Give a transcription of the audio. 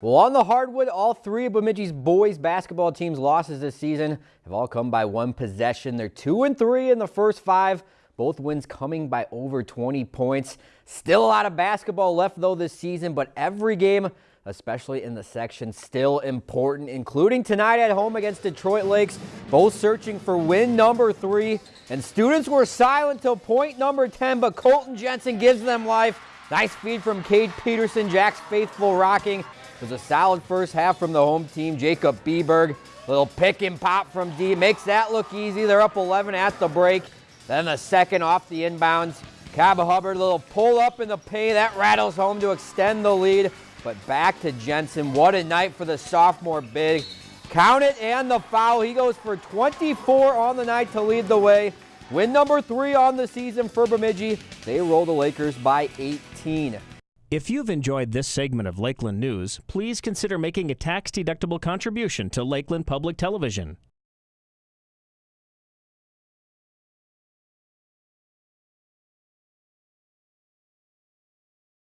Well, on the hardwood, all three of Bemidji's boys basketball team's losses this season have all come by one possession. They're two and three in the first five. Both wins coming by over 20 points. Still a lot of basketball left though this season, but every game, especially in the section, still important, including tonight at home against Detroit Lakes, both searching for win number three. And students were silent till point number 10, but Colton Jensen gives them life. Nice feed from Cade Peterson, Jack's faithful rocking. Was a solid first half from the home team. Jacob Beberg, little pick and pop from D, makes that look easy. They're up 11 at the break. Then the second off the inbounds. Cabba Hubbard, little pull up in the paint. That rattles home to extend the lead. But back to Jensen. What a night for the sophomore big. Count it and the foul. He goes for 24 on the night to lead the way. Win number three on the season for Bemidji. They roll the Lakers by 18. If you've enjoyed this segment of Lakeland News, please consider making a tax-deductible contribution to Lakeland Public Television.